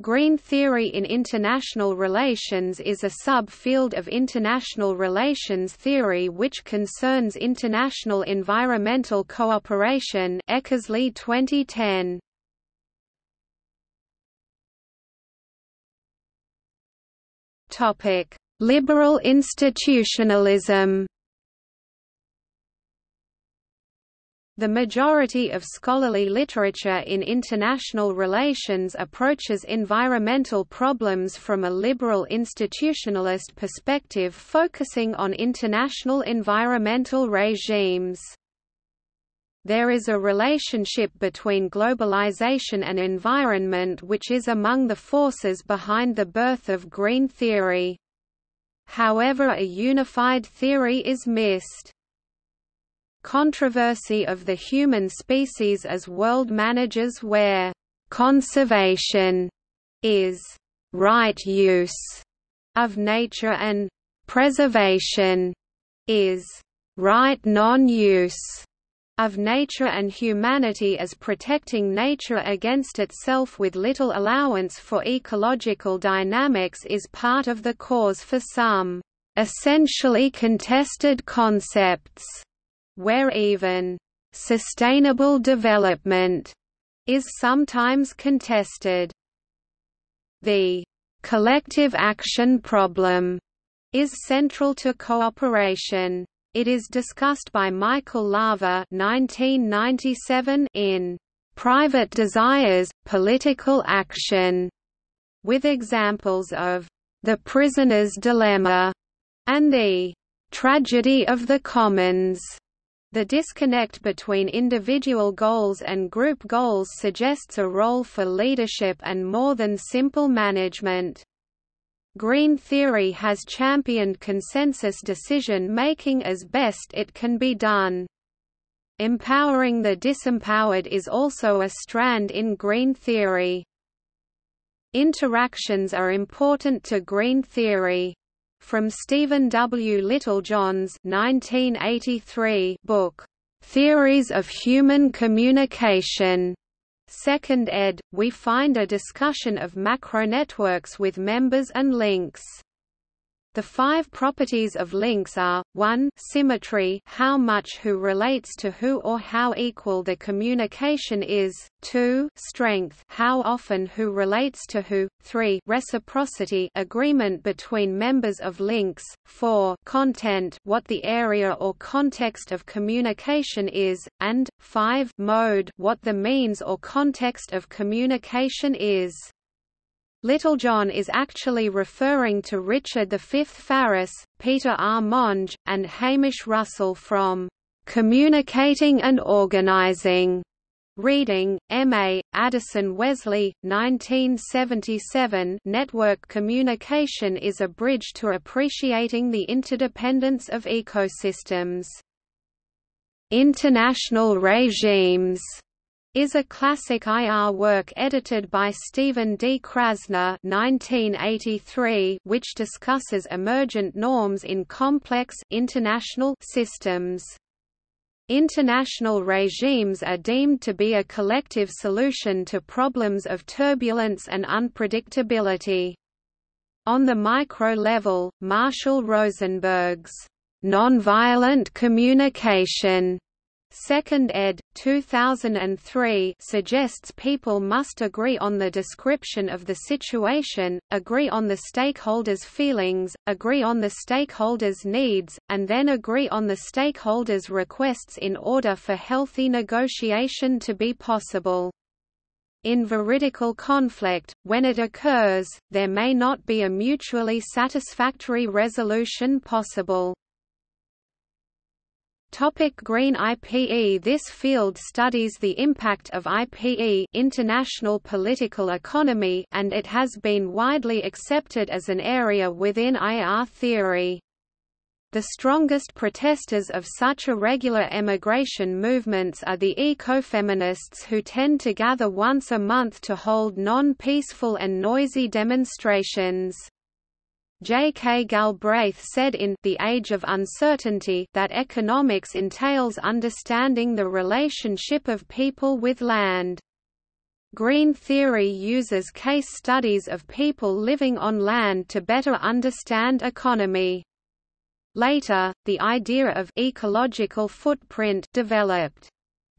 Green theory in international relations is a subfield of international relations theory which concerns international environmental cooperation Eckersley 2010. Topic: Liberal institutionalism. The majority of scholarly literature in international relations approaches environmental problems from a liberal institutionalist perspective focusing on international environmental regimes. There is a relationship between globalization and environment which is among the forces behind the birth of green theory. However a unified theory is missed controversy of the human species as world managers where conservation is right use of nature and preservation is right non-use of nature and humanity as protecting nature against itself with little allowance for ecological dynamics is part of the cause for some essentially contested concepts where even sustainable development is sometimes contested. The collective action problem is central to cooperation. It is discussed by Michael Laver 1997 in Private Desires, Political Action, with examples of the prisoner's dilemma and the tragedy of the commons. The disconnect between individual goals and group goals suggests a role for leadership and more than simple management. Green theory has championed consensus decision-making as best it can be done. Empowering the disempowered is also a strand in green theory. Interactions are important to green theory. From Stephen W. Littlejohn's 1983 book, Theories of Human Communication, Second ed., we find a discussion of macronetworks with members and links. The five properties of links are, 1 symmetry how much who relates to who or how equal the communication is, 2 strength how often who relates to who, 3 reciprocity agreement between members of links, 4 content what the area or context of communication is, and, 5 mode what the means or context of communication is. Littlejohn is actually referring to Richard V Farace, Peter R. Monge, and Hamish Russell from "'Communicating and Organizing' Reading, M.A., Addison Wesley, 1977 Network communication is a bridge to appreciating the interdependence of ecosystems. International regimes is a classic IR work edited by Stephen D. Krasner 1983, which discusses emergent norms in complex international systems. International regimes are deemed to be a collective solution to problems of turbulence and unpredictability. On the micro level, Marshall Rosenberg's nonviolent communication Second ed. 2003 suggests people must agree on the description of the situation, agree on the stakeholders' feelings, agree on the stakeholders' needs, and then agree on the stakeholders' requests in order for healthy negotiation to be possible. In veridical conflict, when it occurs, there may not be a mutually satisfactory resolution possible. Topic Green IPE This field studies the impact of IPE international political economy and it has been widely accepted as an area within IR theory. The strongest protesters of such irregular emigration movements are the ecofeminists who tend to gather once a month to hold non-peaceful and noisy demonstrations. J. K. Galbraith said in The Age of Uncertainty that economics entails understanding the relationship of people with land. Green theory uses case studies of people living on land to better understand economy. Later, the idea of ecological footprint developed.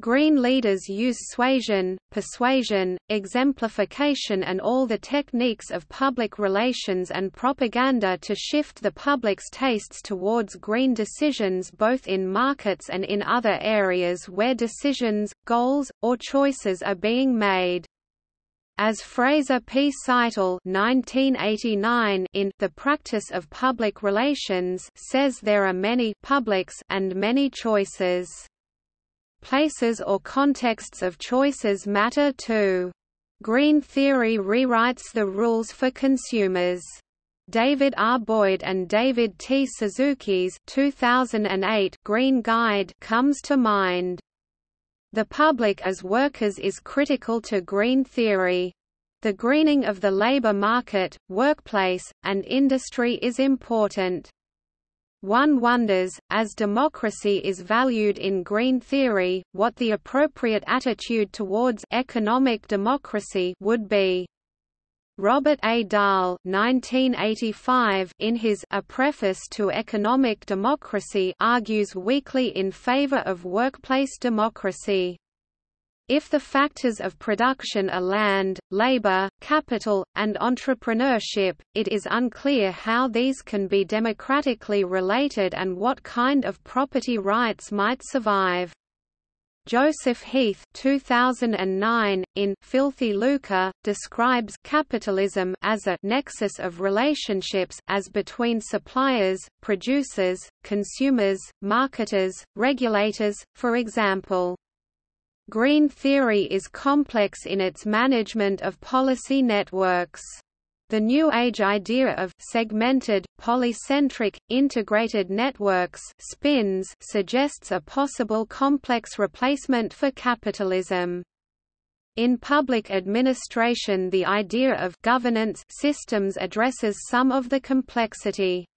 Green leaders use suasion, persuasion, exemplification and all the techniques of public relations and propaganda to shift the public's tastes towards green decisions both in markets and in other areas where decisions, goals, or choices are being made. As Fraser P. Seitel (1989) in The Practice of Public Relations says there are many publics and many choices. Places or contexts of choices matter too. Green theory rewrites the rules for consumers. David R. Boyd and David T. Suzuki's 2008 Green Guide comes to mind. The public as workers is critical to green theory. The greening of the labor market, workplace, and industry is important. One wonders, as democracy is valued in green theory, what the appropriate attitude towards economic democracy would be. Robert A. Dahl 1985 in his A Preface to Economic Democracy argues weakly in favor of workplace democracy. If the factors of production are land, labor, capital, and entrepreneurship, it is unclear how these can be democratically related and what kind of property rights might survive. Joseph Heath 2009, in Filthy Lucre, describes capitalism as a nexus of relationships as between suppliers, producers, consumers, marketers, regulators, for example. Green theory is complex in its management of policy networks. The New Age idea of segmented, polycentric, integrated networks spins suggests a possible complex replacement for capitalism. In public administration the idea of governance systems addresses some of the complexity.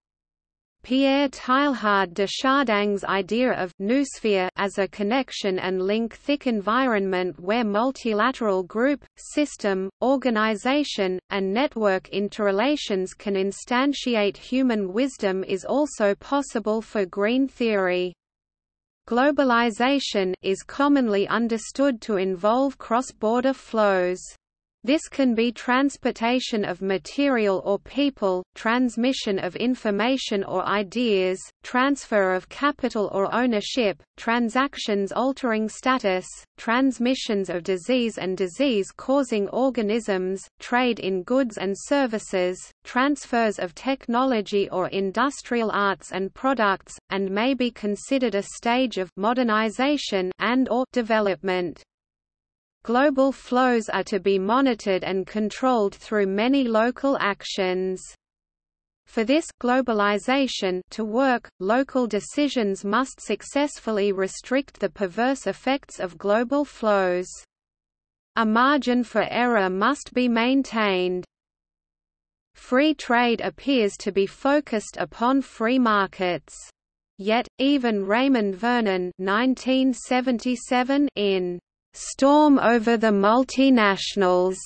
Pierre Teilhard de Chardin's idea of noosphere as a connection and link thick environment where multilateral group, system, organization, and network interrelations can instantiate human wisdom is also possible for green theory. Globalization is commonly understood to involve cross-border flows. This can be transportation of material or people, transmission of information or ideas, transfer of capital or ownership, transactions altering status, transmissions of disease and disease-causing organisms, trade in goods and services, transfers of technology or industrial arts and products, and may be considered a stage of modernization and or development. Global flows are to be monitored and controlled through many local actions. For this globalization to work, local decisions must successfully restrict the perverse effects of global flows. A margin for error must be maintained. Free trade appears to be focused upon free markets. Yet, even Raymond Vernon 1977 in storm over the multinationals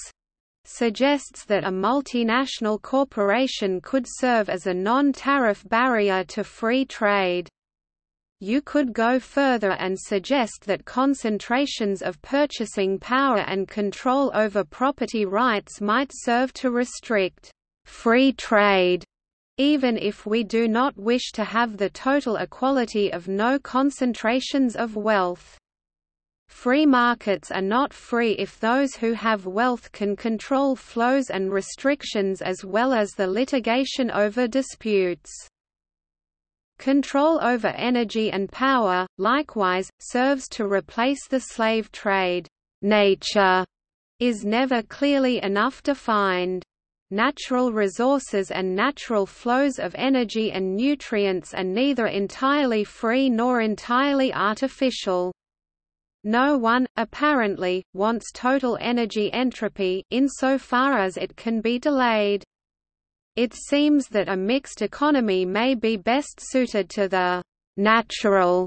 suggests that a multinational corporation could serve as a non-tariff barrier to free trade. You could go further and suggest that concentrations of purchasing power and control over property rights might serve to restrict free trade, even if we do not wish to have the total equality of no concentrations of wealth. Free markets are not free if those who have wealth can control flows and restrictions as well as the litigation over disputes. Control over energy and power, likewise, serves to replace the slave trade. Nature is never clearly enough defined. Natural resources and natural flows of energy and nutrients are neither entirely free nor entirely artificial. No one, apparently, wants total energy entropy insofar as it can be delayed. It seems that a mixed economy may be best suited to the natural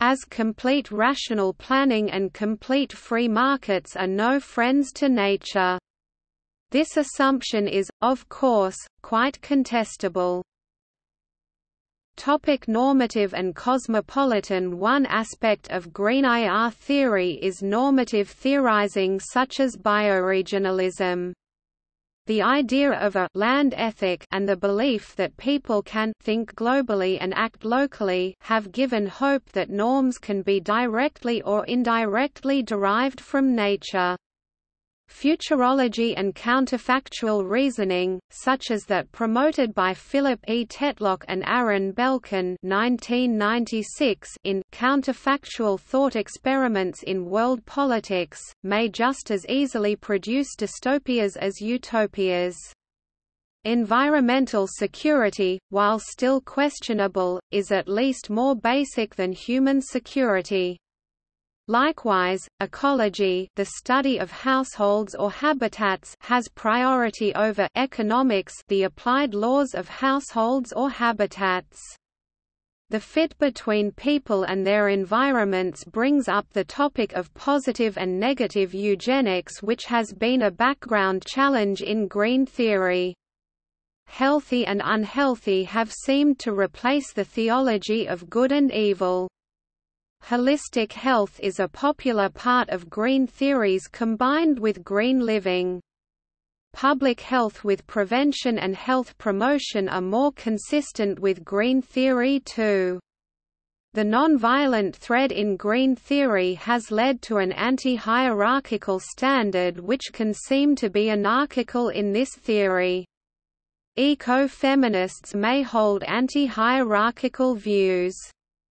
as complete rational planning and complete free markets are no friends to nature. This assumption is, of course, quite contestable. Topic normative and cosmopolitan One aspect of Green IR theory is normative theorizing such as bioregionalism. The idea of a land ethic and the belief that people can think globally and act locally have given hope that norms can be directly or indirectly derived from nature. Futurology and counterfactual reasoning, such as that promoted by Philip E. Tetlock and Aaron Belkin 1996 in Counterfactual Thought Experiments in World Politics, may just as easily produce dystopias as utopias. Environmental security, while still questionable, is at least more basic than human security. Likewise, ecology the study of households or habitats has priority over economics the applied laws of households or habitats. The fit between people and their environments brings up the topic of positive and negative eugenics which has been a background challenge in green theory. Healthy and unhealthy have seemed to replace the theology of good and evil. Holistic health is a popular part of green theories combined with green living. Public health with prevention and health promotion are more consistent with green theory too. The non-violent thread in green theory has led to an anti-hierarchical standard which can seem to be anarchical in this theory. Eco-feminists may hold anti-hierarchical views.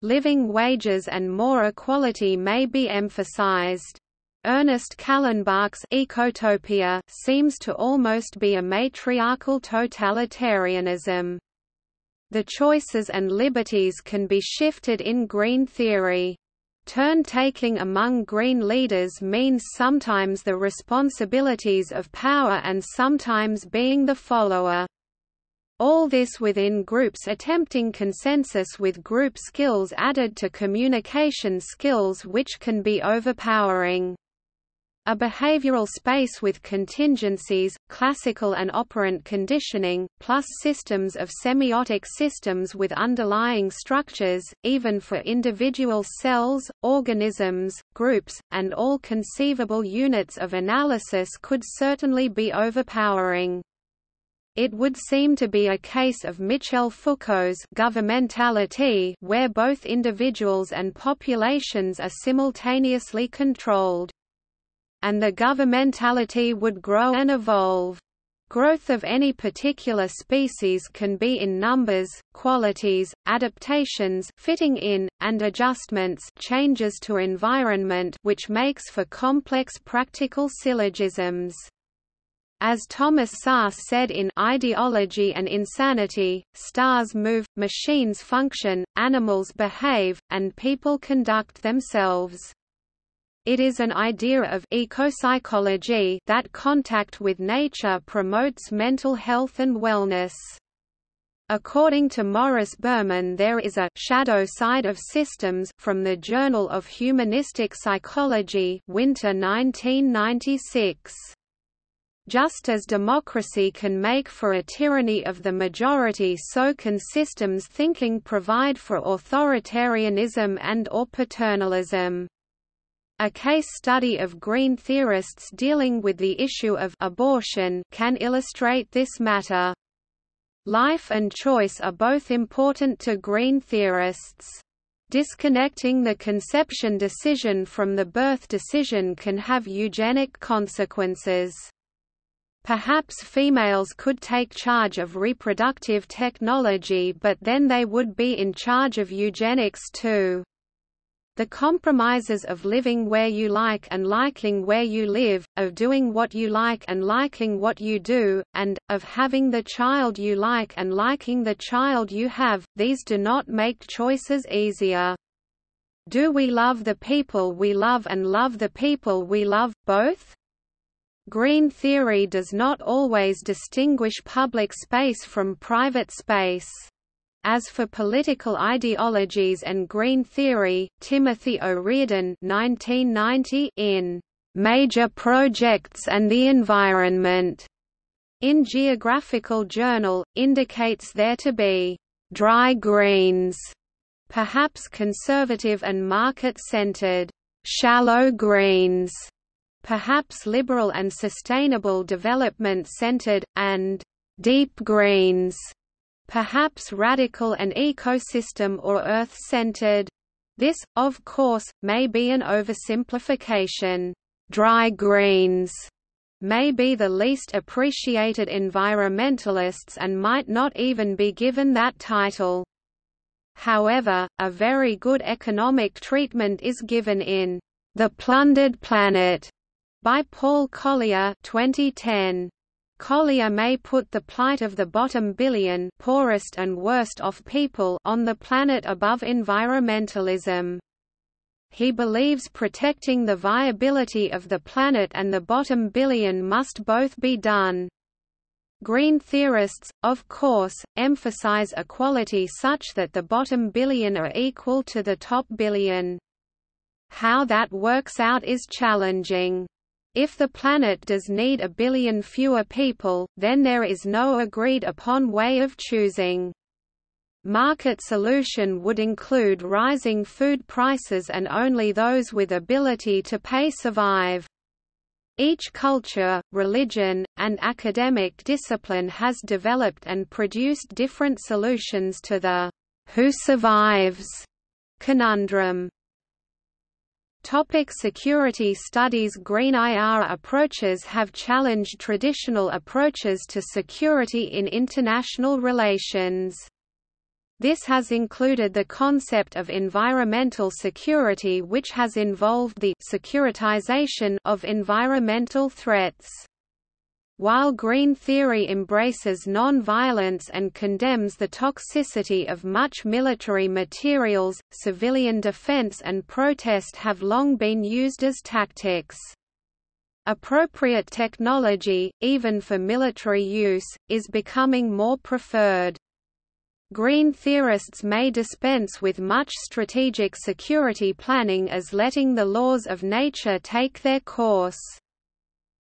Living wages and more equality may be emphasized. Ernest Callenbach's ecotopia seems to almost be a matriarchal totalitarianism. The choices and liberties can be shifted in green theory. Turn-taking among green leaders means sometimes the responsibilities of power and sometimes being the follower. All this within groups attempting consensus with group skills added to communication skills which can be overpowering. A behavioral space with contingencies, classical and operant conditioning, plus systems of semiotic systems with underlying structures, even for individual cells, organisms, groups, and all conceivable units of analysis could certainly be overpowering. It would seem to be a case of Michel Foucault's governmentality where both individuals and populations are simultaneously controlled. And the governmentality would grow and evolve. Growth of any particular species can be in numbers, qualities, adaptations fitting in, and adjustments changes to environment which makes for complex practical syllogisms. As Thomas Szasz said in Ideology and Insanity, stars move, machines function, animals behave, and people conduct themselves. It is an idea of ecopsychology that contact with nature promotes mental health and wellness. According to Morris Berman there is a «shadow side of systems» from the Journal of Humanistic Psychology Winter 1996. Just as democracy can make for a tyranny of the majority so can systems thinking provide for authoritarianism and or paternalism. A case study of green theorists dealing with the issue of abortion can illustrate this matter. Life and choice are both important to green theorists. Disconnecting the conception decision from the birth decision can have eugenic consequences. Perhaps females could take charge of reproductive technology but then they would be in charge of eugenics too. The compromises of living where you like and liking where you live, of doing what you like and liking what you do, and, of having the child you like and liking the child you have, these do not make choices easier. Do we love the people we love and love the people we love, both? Green theory does not always distinguish public space from private space. As for political ideologies and green theory, Timothy O'Riordan 1990 in Major Projects and the Environment in Geographical Journal, indicates there to be dry greens, perhaps conservative and market-centered, shallow greens, perhaps liberal and sustainable development-centered, and deep greens, perhaps radical and ecosystem or earth-centered. This, of course, may be an oversimplification. Dry greens may be the least appreciated environmentalists and might not even be given that title. However, a very good economic treatment is given in The Plundered Planet by Paul Collier 2010. Collier may put the plight of the bottom billion poorest and worst off people on the planet above environmentalism. He believes protecting the viability of the planet and the bottom billion must both be done. Green theorists, of course, emphasize equality such that the bottom billion are equal to the top billion. How that works out is challenging. If the planet does need a billion fewer people, then there is no agreed upon way of choosing. Market solution would include rising food prices and only those with ability to pay survive. Each culture, religion, and academic discipline has developed and produced different solutions to the who survives conundrum. Topic security studies Green IR approaches have challenged traditional approaches to security in international relations. This has included the concept of environmental security which has involved the securitization of environmental threats. While green theory embraces non-violence and condemns the toxicity of much military materials, civilian defense and protest have long been used as tactics. Appropriate technology, even for military use, is becoming more preferred. Green theorists may dispense with much strategic security planning as letting the laws of nature take their course.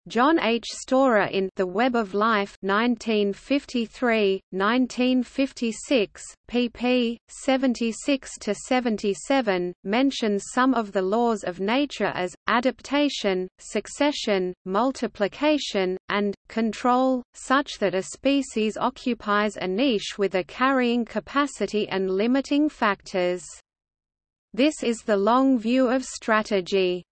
John H. Storer in The Web of Life 1953, 1956, pp. 76–77, mentions some of the laws of nature as, adaptation, succession, multiplication, and, control, such that a species occupies a niche with a carrying capacity and limiting factors. This is the long view of strategy.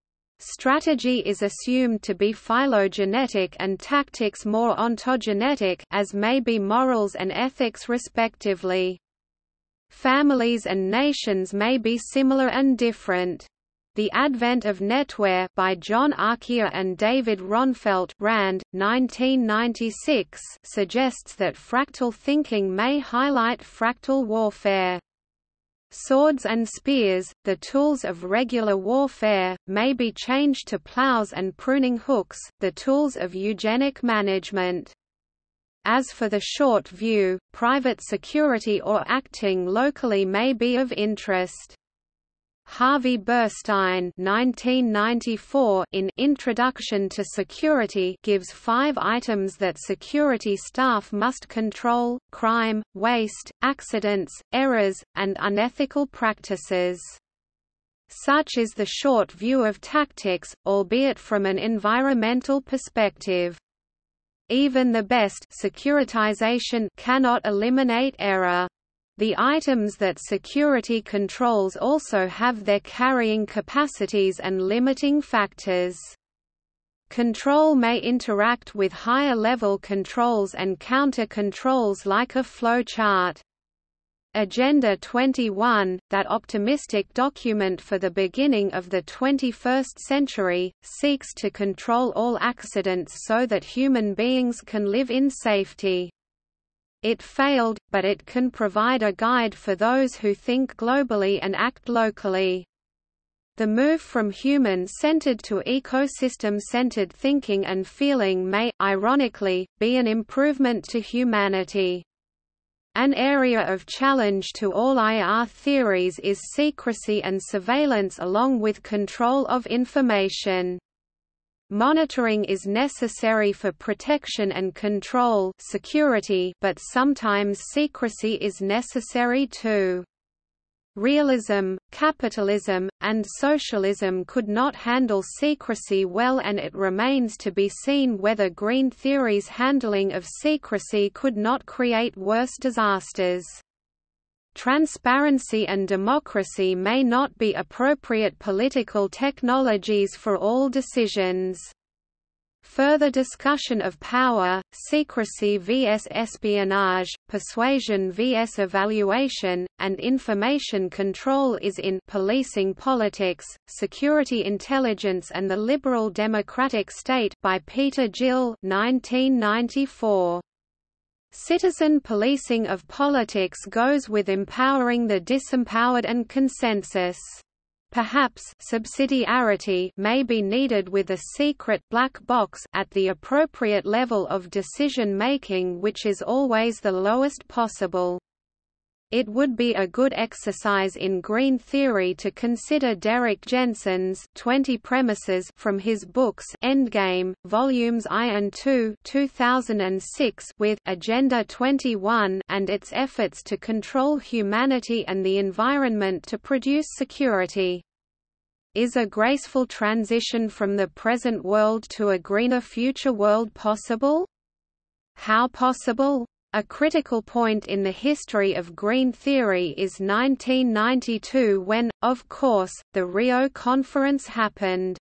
Strategy is assumed to be phylogenetic and tactics more ontogenetic as may be morals and ethics respectively. Families and nations may be similar and different. The Advent of Netwar by John Arquilla and David Ronfeldt Rand, 1996 suggests that fractal thinking may highlight fractal warfare. Swords and spears, the tools of regular warfare, may be changed to plows and pruning hooks, the tools of eugenic management. As for the short view, private security or acting locally may be of interest. Harvey Burstein 1994 in Introduction to Security gives five items that security staff must control, crime, waste, accidents, errors, and unethical practices. Such is the short view of tactics, albeit from an environmental perspective. Even the best securitization cannot eliminate error. The items that security controls also have their carrying capacities and limiting factors. Control may interact with higher-level controls and counter-controls like a flowchart. Agenda 21, that optimistic document for the beginning of the 21st century, seeks to control all accidents so that human beings can live in safety. It failed, but it can provide a guide for those who think globally and act locally. The move from human-centered to ecosystem-centered thinking and feeling may, ironically, be an improvement to humanity. An area of challenge to all IR theories is secrecy and surveillance along with control of information. Monitoring is necessary for protection and control security, but sometimes secrecy is necessary too. Realism, capitalism, and socialism could not handle secrecy well and it remains to be seen whether green theory's handling of secrecy could not create worse disasters. Transparency and democracy may not be appropriate political technologies for all decisions. Further discussion of power, secrecy vs espionage, persuasion vs evaluation, and information control is in Policing Politics, Security Intelligence and the Liberal Democratic State by Peter Gill 1994. Citizen policing of politics goes with empowering the disempowered and consensus. Perhaps subsidiarity may be needed with a secret black box at the appropriate level of decision making which is always the lowest possible. It would be a good exercise in green theory to consider Derrick Jensen's 20 premises from his books Endgame, volumes I and II 2006 with Agenda 21 and its efforts to control humanity and the environment to produce security. Is a graceful transition from the present world to a greener future world possible? How possible? A critical point in the history of green theory is 1992 when, of course, the Rio Conference happened.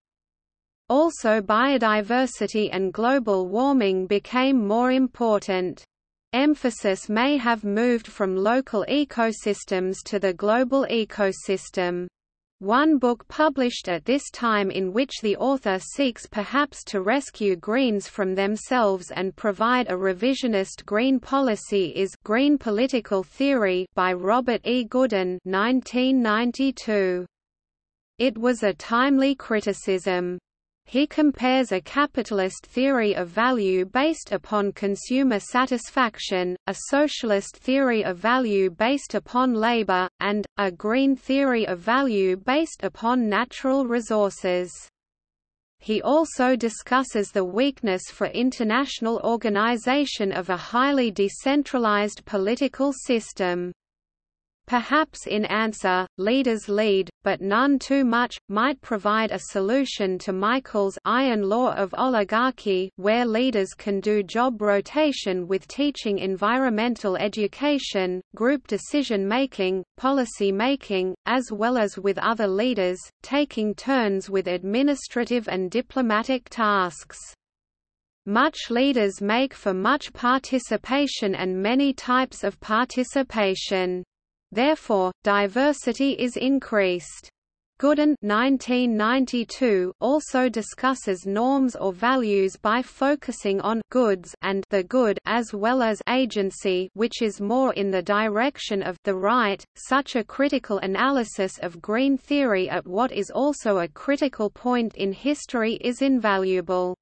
Also biodiversity and global warming became more important. Emphasis may have moved from local ecosystems to the global ecosystem. One book published at this time in which the author seeks perhaps to rescue Greens from themselves and provide a revisionist green policy is Green Political Theory by Robert E. Goodin 1992. It was a timely criticism. He compares a capitalist theory of value based upon consumer satisfaction, a socialist theory of value based upon labor, and, a green theory of value based upon natural resources. He also discusses the weakness for international organization of a highly decentralized political system. Perhaps in answer, leaders lead, but none too much, might provide a solution to Michels' iron law of oligarchy where leaders can do job rotation with teaching environmental education, group decision-making, policy-making, as well as with other leaders, taking turns with administrative and diplomatic tasks. Much leaders make for much participation and many types of participation. Therefore, diversity is increased. Goodin 1992 also discusses norms or values by focusing on goods and the good as well as agency which is more in the direction of the right. Such a critical analysis of green theory at what is also a critical point in history is invaluable.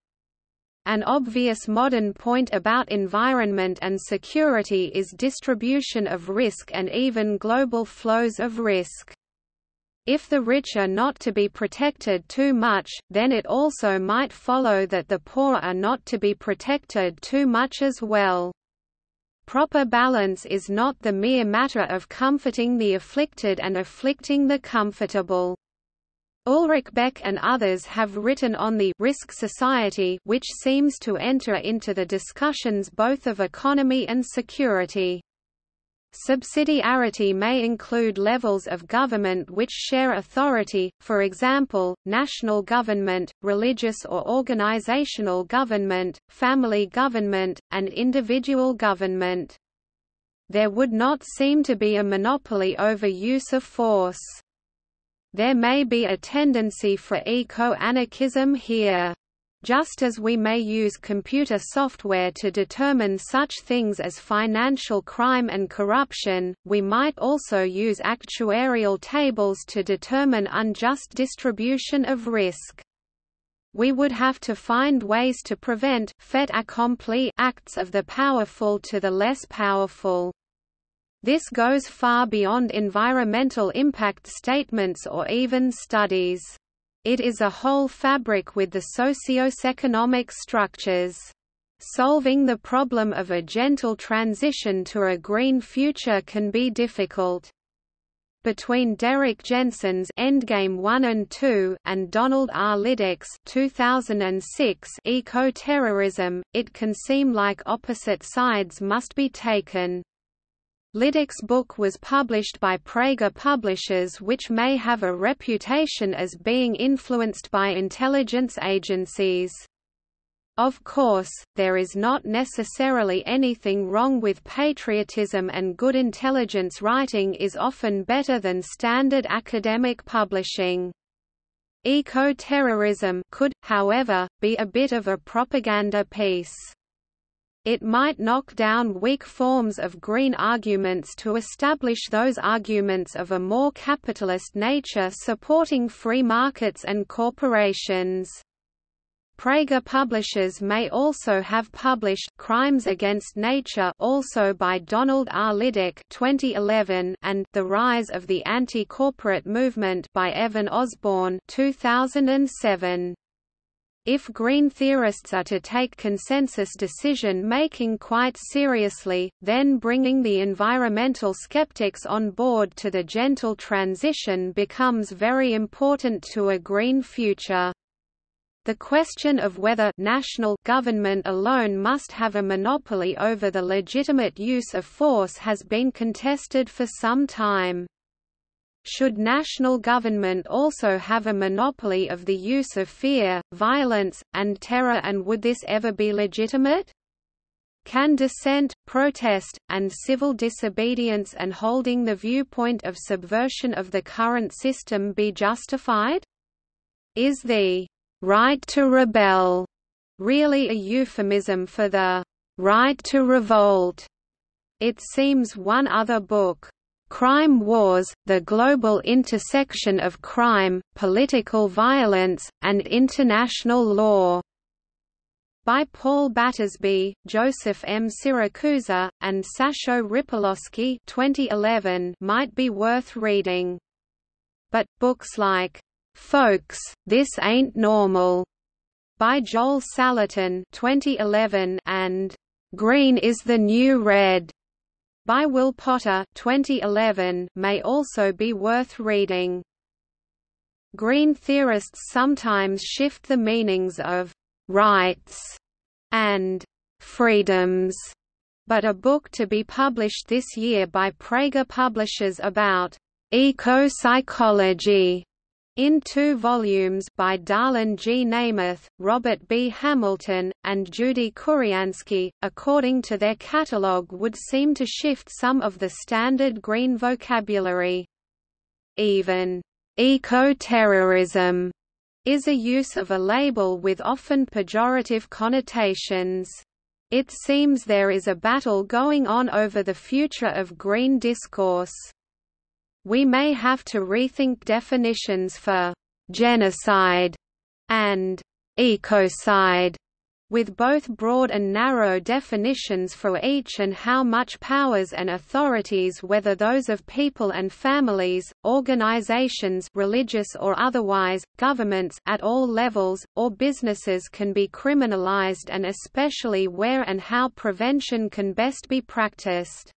An obvious modern point about environment and security is distribution of risk and even global flows of risk. If the rich are not to be protected too much, then it also might follow that the poor are not to be protected too much as well. Proper balance is not the mere matter of comforting the afflicted and afflicting the comfortable. Ulrich Beck and others have written on the risk society which seems to enter into the discussions both of economy and security. Subsidiarity may include levels of government which share authority, for example, national government, religious or organizational government, family government, and individual government. There would not seem to be a monopoly over use of force. There may be a tendency for eco-anarchism here. Just as we may use computer software to determine such things as financial crime and corruption, we might also use actuarial tables to determine unjust distribution of risk. We would have to find ways to prevent fait accompli acts of the powerful to the less powerful. This goes far beyond environmental impact statements or even studies. It is a whole fabric with the socio-economic structures. Solving the problem of a gentle transition to a green future can be difficult. Between Derrick Jensen's Endgame 1 and 2 and Donald R. Liddick's 2006 Eco-terrorism, it can seem like opposite sides must be taken. Liddick's book was published by Praeger Publishers which may have a reputation as being influenced by intelligence agencies. Of course, there is not necessarily anything wrong with patriotism and good intelligence writing is often better than standard academic publishing. Eco-terrorism could, however, be a bit of a propaganda piece. It might knock down weak forms of green arguments to establish those arguments of a more capitalist nature supporting free markets and corporations. Praeger publishers may also have published Crimes Against Nature also by Donald R. Liddick 2011 and The Rise of the Anti-Corporate Movement by Evan Osborne 2007. If green theorists are to take consensus decision-making quite seriously, then bringing the environmental skeptics on board to the gentle transition becomes very important to a green future. The question of whether national government alone must have a monopoly over the legitimate use of force has been contested for some time. Should national government also have a monopoly of the use of fear, violence, and terror and would this ever be legitimate? Can dissent, protest, and civil disobedience and holding the viewpoint of subversion of the current system be justified? Is the right to rebel really a euphemism for the right to revolt? It seems one other book, Crime Wars, the global intersection of crime, political violence, and international law, by Paul Battersby, Joseph M. Siracusa, and Sasho Ripiloski 2011 might be worth reading. But, books like, "'Folks, This Ain't Normal' by Joel Salatin 2011 and "'Green is the New Red' by Will Potter 2011 may also be worth reading. Green theorists sometimes shift the meanings of «rights» and «freedoms», but a book to be published this year by Praeger Publishers about «eco-psychology» In two volumes by Darlyne G. Nemeth, Robert B. Hamilton, and Judy Kuriansky, according to their catalogue would seem to shift some of the standard green vocabulary. Even eco-terrorism is a use of a label with often pejorative connotations. It seems there is a battle going on over the future of green discourse. We may have to rethink definitions for genocide and ecocide, with both broad and narrow definitions for each and how much powers and authorities whether those of people and families, organizations religious or otherwise, governments at all levels, or businesses can be criminalized and especially where and how prevention can best be practiced.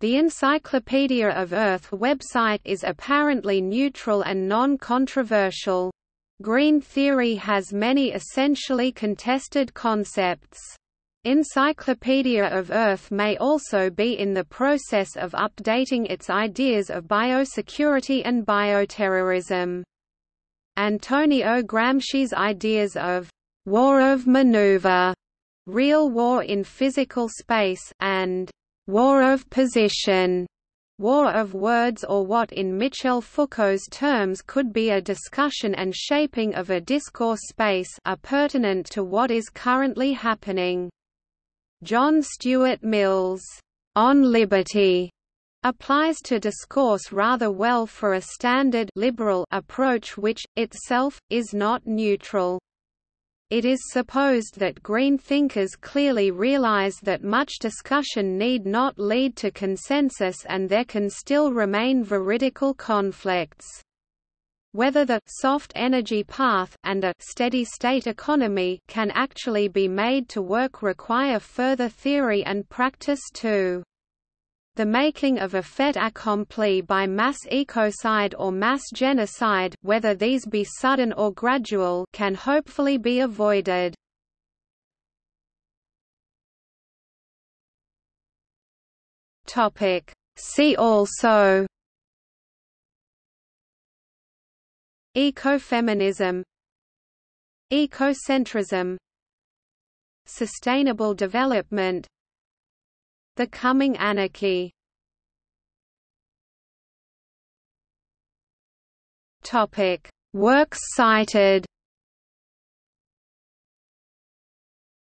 The Encyclopedia of Earth website is apparently neutral and non-controversial. Green theory has many essentially contested concepts. Encyclopedia of Earth may also be in the process of updating its ideas of biosecurity and bioterrorism. Antonio Gramsci's ideas of war of maneuver, real war in physical space, and war of position, war of words or what in Michel Foucault's terms could be a discussion and shaping of a discourse space are pertinent to what is currently happening. John Stuart Mill's On Liberty applies to discourse rather well for a standard liberal approach which, itself, is not neutral. It is supposed that Green thinkers clearly realize that much discussion need not lead to consensus and there can still remain veridical conflicts. Whether the soft energy path and a steady-state economy can actually be made to work require further theory and practice too. The making of a fait accompli by mass ecocide or mass genocide whether these be sudden or gradual can hopefully be avoided. See also Ecofeminism Ecocentrism Sustainable development the Coming Anarchy Topic: Works cited.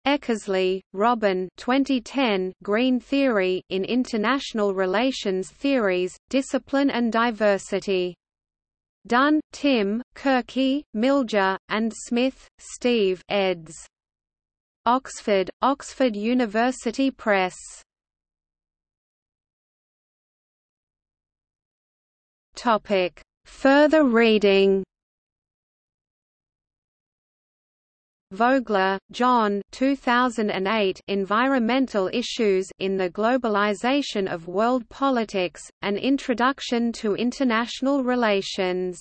Eckersley, Robyn 2010 Green Theory in International Relations Theories, Discipline and Diversity. Dunne, Tim, Kurki, Milja, and Smith, Steve eds. Oxford, Oxford University Press Topic: Further reading. Vogler, John 2008 Environmental Issues in the Globalization of World Politics, An Introduction to International Relations.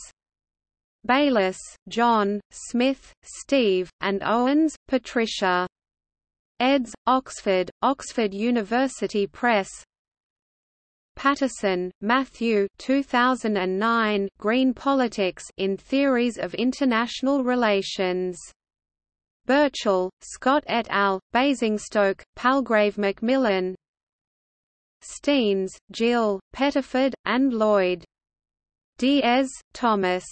Baylis, John, Smith, Steve, and Owens, Patricia. Eds. Oxford, Oxford University Press Paterson, Matthew 2009 Green Politics in Theories of International Relations. Burchill, Scott et al., Basingstoke, Palgrave Macmillan Steans, Jill, Pettiford, and Lloyd. Diez, Thomas.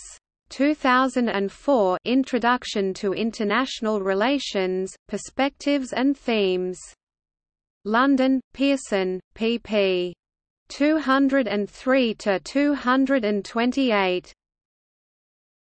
2004 Introduction to International Relations, Perspectives and Themes. London, Pearson, pp. 203 to 228